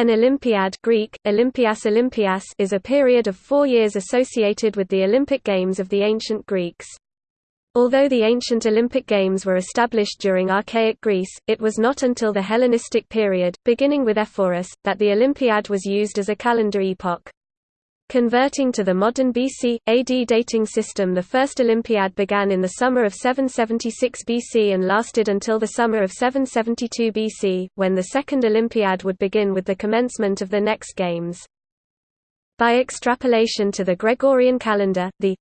An Olympiad Greek, Olympias Olympias is a period of four years associated with the Olympic Games of the ancient Greeks. Although the ancient Olympic Games were established during archaic Greece, it was not until the Hellenistic period, beginning with Ephorus, that the Olympiad was used as a calendar epoch. Converting to the modern BC, AD dating system the first Olympiad began in the summer of 776 BC and lasted until the summer of 772 BC, when the second Olympiad would begin with the commencement of the next games. By extrapolation to the Gregorian calendar, the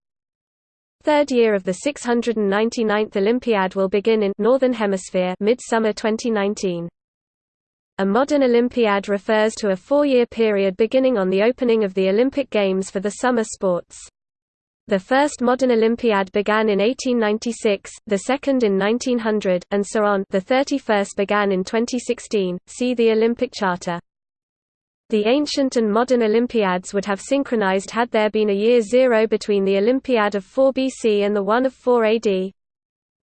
third year of the 699th Olympiad will begin in Northern Hemisphere midsummer 2019. A modern Olympiad refers to a four-year period beginning on the opening of the Olympic Games for the summer sports. The first modern Olympiad began in 1896, the second in 1900, and so on the 31st began in 2016, see the Olympic Charter. The ancient and modern Olympiads would have synchronized had there been a year zero between the Olympiad of 4 BC and the one of 4 AD,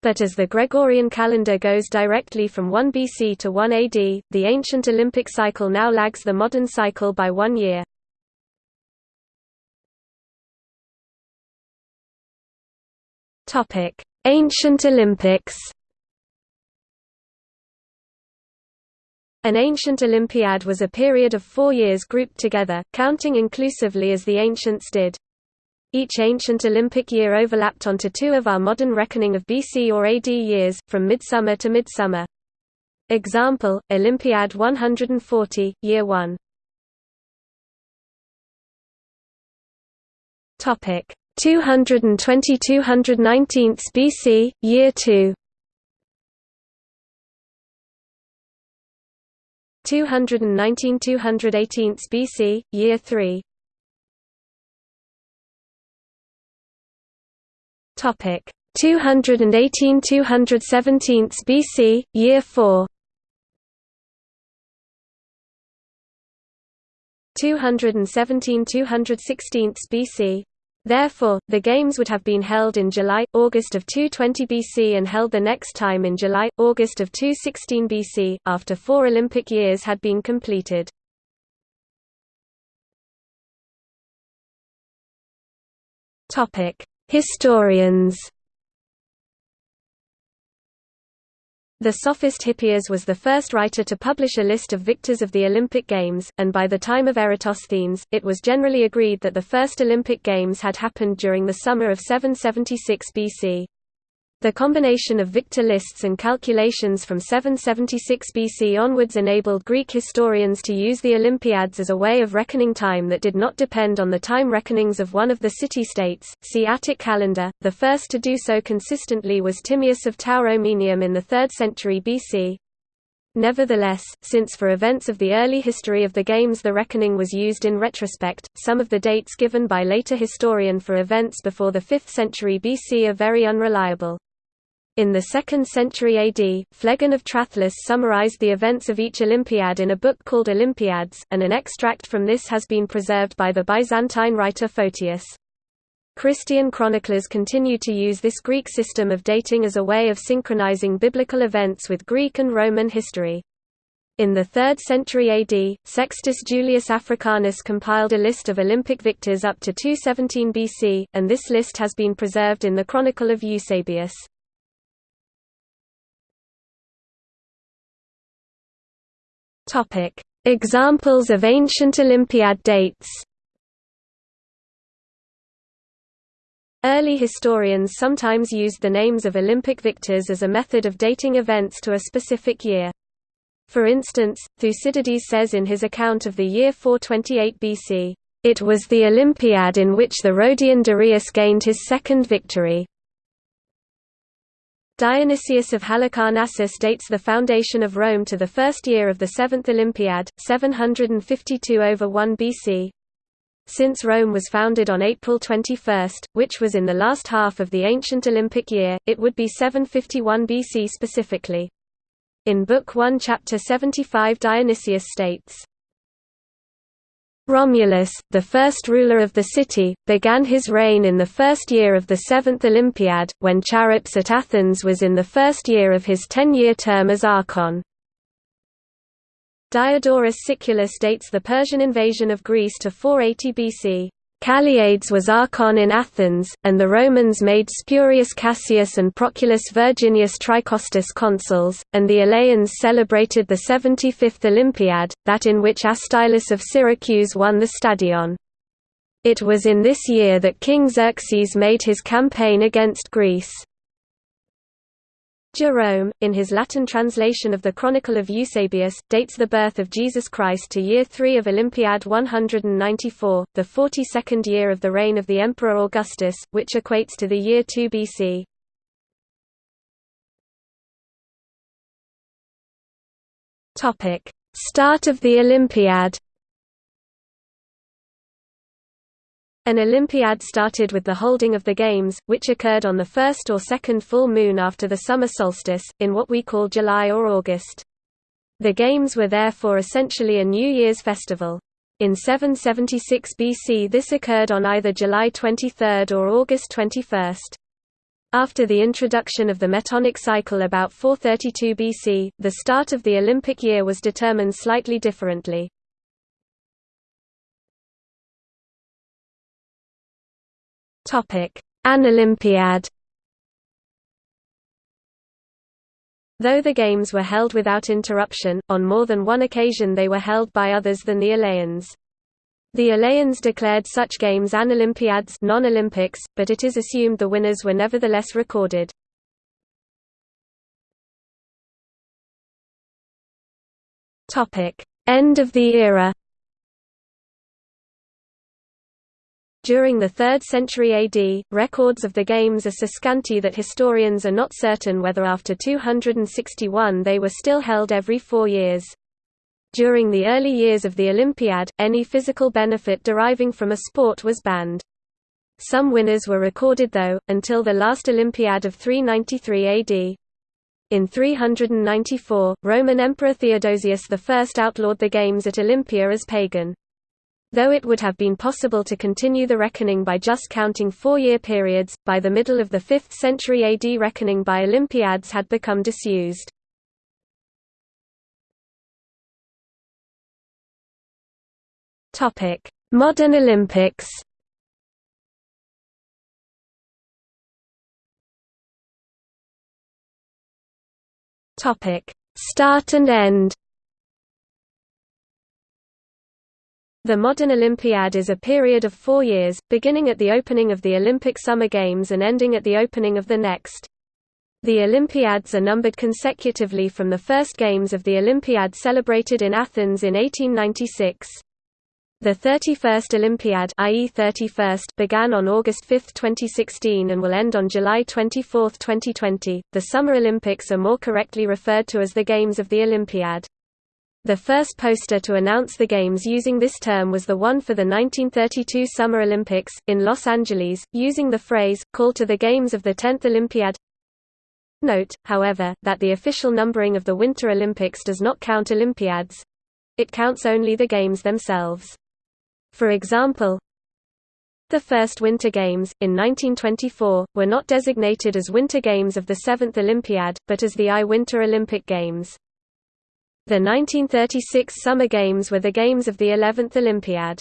but as the Gregorian calendar goes directly from 1 BC to 1 AD, the ancient Olympic cycle now lags the modern cycle by one year. Ancient Olympics An ancient Olympiad was a period of four years grouped together, counting inclusively as the ancients did. Each ancient Olympic year overlapped onto two of our modern reckoning of BC or AD years, from midsummer to midsummer. Example, Olympiad 140, Year 1. Topic 220 219 BC, Year 2. 219 218 BC, Year 3. Topic 218 217 BC, Year 4. 217 216 BC. Therefore, the Games would have been held in July, August of 220 BC and held the next time in July, August of 216 BC, after four Olympic years had been completed. Historians The sophist Hippias was the first writer to publish a list of victors of the Olympic Games, and by the time of Eratosthenes, it was generally agreed that the first Olympic Games had happened during the summer of 776 BC. The combination of victor lists and calculations from 776 BC onwards enabled Greek historians to use the Olympiads as a way of reckoning time that did not depend on the time reckonings of one of the city-states. See Attic calendar. The first to do so consistently was Timaeus of Tauromenium in the 3rd century BC. Nevertheless, since for events of the early history of the games the reckoning was used in retrospect, some of the dates given by later historian for events before the 5th century BC are very unreliable. In the 2nd century AD, Phlegon of Tralles summarized the events of each Olympiad in a book called Olympiads, and an extract from this has been preserved by the Byzantine writer Photius. Christian chroniclers continue to use this Greek system of dating as a way of synchronizing biblical events with Greek and Roman history. In the 3rd century AD, Sextus Julius Africanus compiled a list of Olympic victors up to 217 BC, and this list has been preserved in the Chronicle of Eusebius. Topic: Examples of ancient Olympiad dates. Early historians sometimes used the names of Olympic victors as a method of dating events to a specific year. For instance, Thucydides says in his account of the year 428 BC, "...it was the Olympiad in which the Rhodian Dorieus gained his second victory." Dionysius of Halicarnassus dates the foundation of Rome to the first year of the Seventh Olympiad, 752 over 1 BC. Since Rome was founded on April 21, which was in the last half of the ancient Olympic year, it would be 751 BC specifically. In Book 1 Chapter 75 Dionysius states, Romulus, the first ruler of the city, began his reign in the first year of the seventh Olympiad, when Charops at Athens was in the first year of his ten-year term as archon. Diodorus Siculus dates the Persian invasion of Greece to 480 BC. Calliades was archon in Athens, and the Romans made Spurius Cassius and Proculus Virginius Tricostus consuls, and the Eleans celebrated the 75th Olympiad, that in which Astylus of Syracuse won the stadion. It was in this year that King Xerxes made his campaign against Greece. Jerome, in his Latin translation of the Chronicle of Eusebius, dates the birth of Jesus Christ to year 3 of Olympiad 194, the 42nd year of the reign of the Emperor Augustus, which equates to the year 2 BC. Start of the Olympiad An Olympiad started with the holding of the Games, which occurred on the first or second full moon after the summer solstice, in what we call July or August. The Games were therefore essentially a New Year's festival. In 776 BC this occurred on either July 23 or August 21. After the introduction of the Metonic cycle about 432 BC, the start of the Olympic year was determined slightly differently. Topic: Anolympiad. Though the games were held without interruption, on more than one occasion they were held by others than the Eleans. The Eleans declared such games Anolympiads, non-Olympics, but it is assumed the winners were nevertheless recorded. End of the era During the 3rd century AD, records of the games are so scanty that historians are not certain whether after 261 they were still held every four years. During the early years of the Olympiad, any physical benefit deriving from a sport was banned. Some winners were recorded though, until the last Olympiad of 393 AD. In 394, Roman Emperor Theodosius I outlawed the games at Olympia as pagan. Though it would have been possible to continue the reckoning by just counting four-year periods, by the middle of the 5th century AD reckoning by Olympiads had become disused. Modern Olympics Start and end The modern Olympiad is a period of four years, beginning at the opening of the Olympic Summer Games and ending at the opening of the next. The Olympiads are numbered consecutively from the first Games of the Olympiad celebrated in Athens in 1896. The 31st Olympiad i.e. 31st began on August 5, 2016 and will end on July 24, 2020. The Summer Olympics are more correctly referred to as the Games of the Olympiad. The first poster to announce the Games using this term was the one for the 1932 Summer Olympics, in Los Angeles, using the phrase, call to the Games of the 10th Olympiad. Note, however, that the official numbering of the Winter Olympics does not count Olympiads. It counts only the Games themselves. For example, the first Winter Games, in 1924, were not designated as Winter Games of the 7th Olympiad, but as the I Winter Olympic Games. The 1936 Summer Games were the games of the 11th Olympiad.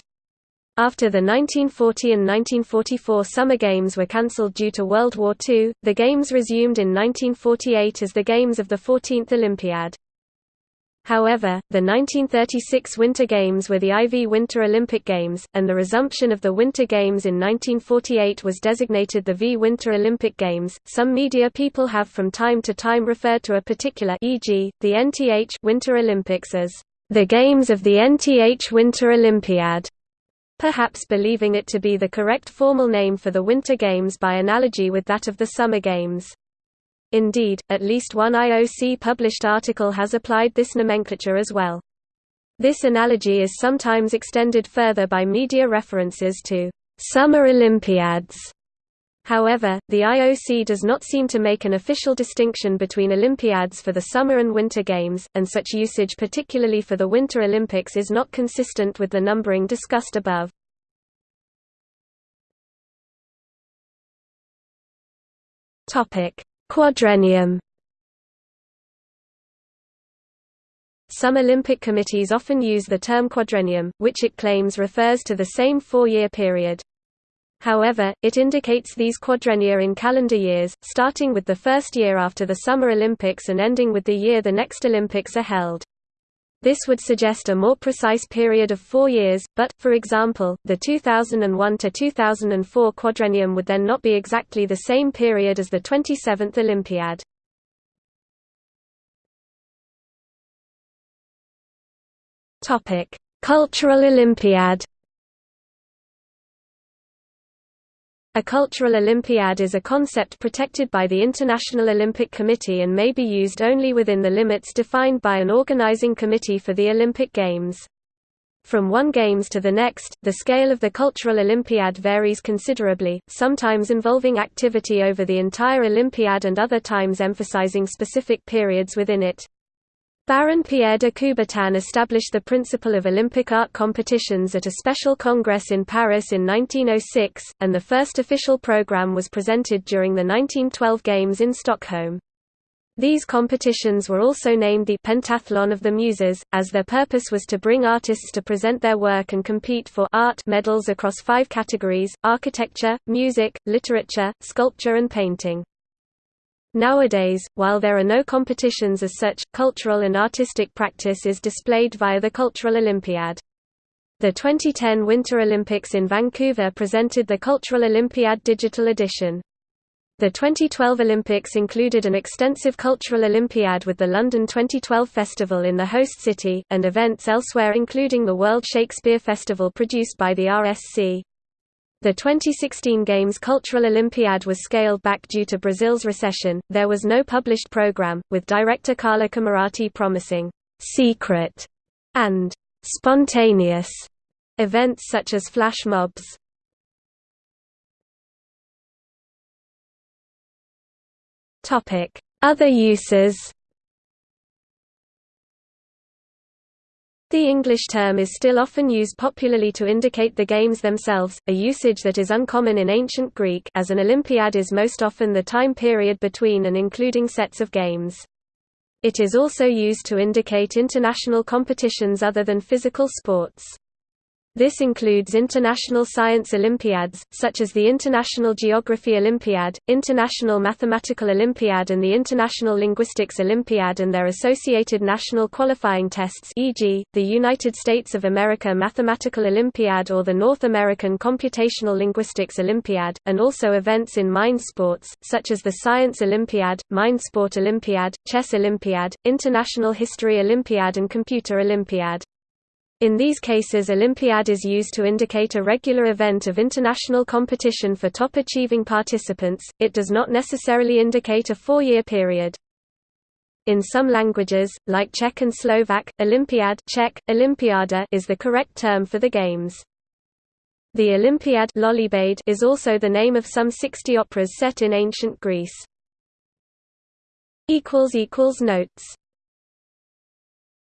After the 1940 and 1944 Summer Games were cancelled due to World War II, the Games resumed in 1948 as the Games of the 14th Olympiad. However, the 1936 Winter Games were the IV Winter Olympic Games, and the resumption of the Winter Games in 1948 was designated the V Winter Olympic Games. Some media people have from time to time referred to a particular e.g., the NTH Winter Olympics as the Games of the NTH Winter Olympiad, perhaps believing it to be the correct formal name for the Winter Games by analogy with that of the Summer Games. Indeed, at least one IOC-published article has applied this nomenclature as well. This analogy is sometimes extended further by media references to «summer Olympiads». However, the IOC does not seem to make an official distinction between Olympiads for the Summer and Winter Games, and such usage particularly for the Winter Olympics is not consistent with the numbering discussed above. Quadrennium Some Olympic committees often use the term quadrennium, which it claims refers to the same four-year period. However, it indicates these quadrennia in calendar years, starting with the first year after the Summer Olympics and ending with the year the next Olympics are held. This would suggest a more precise period of four years, but, for example, the 2001 to 2004 quadrennium would then not be exactly the same period as the 27th Olympiad. Cultural Olympiad A cultural Olympiad is a concept protected by the International Olympic Committee and may be used only within the limits defined by an organizing committee for the Olympic Games. From one Games to the next, the scale of the Cultural Olympiad varies considerably, sometimes involving activity over the entire Olympiad and other times emphasizing specific periods within it. Baron Pierre de Coubertin established the principle of Olympic art competitions at a special congress in Paris in 1906, and the first official program was presented during the 1912 Games in Stockholm. These competitions were also named the Pentathlon of the Muses, as their purpose was to bring artists to present their work and compete for art medals across five categories, architecture, music, literature, sculpture and painting. Nowadays, while there are no competitions as such, cultural and artistic practice is displayed via the Cultural Olympiad. The 2010 Winter Olympics in Vancouver presented the Cultural Olympiad digital edition. The 2012 Olympics included an extensive Cultural Olympiad with the London 2012 Festival in the host city, and events elsewhere including the World Shakespeare Festival produced by the RSC. The 2016 Games Cultural Olympiad was scaled back due to Brazil's recession. There was no published program, with director Carla Camurati promising secret and spontaneous events such as flash mobs. Topic: Other uses. The English term is still often used popularly to indicate the games themselves, a usage that is uncommon in ancient Greek as an Olympiad is most often the time period between and including sets of games. It is also used to indicate international competitions other than physical sports. This includes international science Olympiads, such as the International Geography Olympiad, International Mathematical Olympiad and the International Linguistics Olympiad and their associated national qualifying tests e.g., the United States of America Mathematical Olympiad or the North American Computational Linguistics Olympiad, and also events in mind sports, such as the Science Olympiad, Mind Sport Olympiad, Chess Olympiad, International History Olympiad and Computer Olympiad. In these cases Olympiad is used to indicate a regular event of international competition for top-achieving participants, it does not necessarily indicate a four-year period. In some languages, like Czech and Slovak, Olympiad Czech, Olympiada is the correct term for the games. The Olympiad is also the name of some 60 operas set in ancient Greece. Notes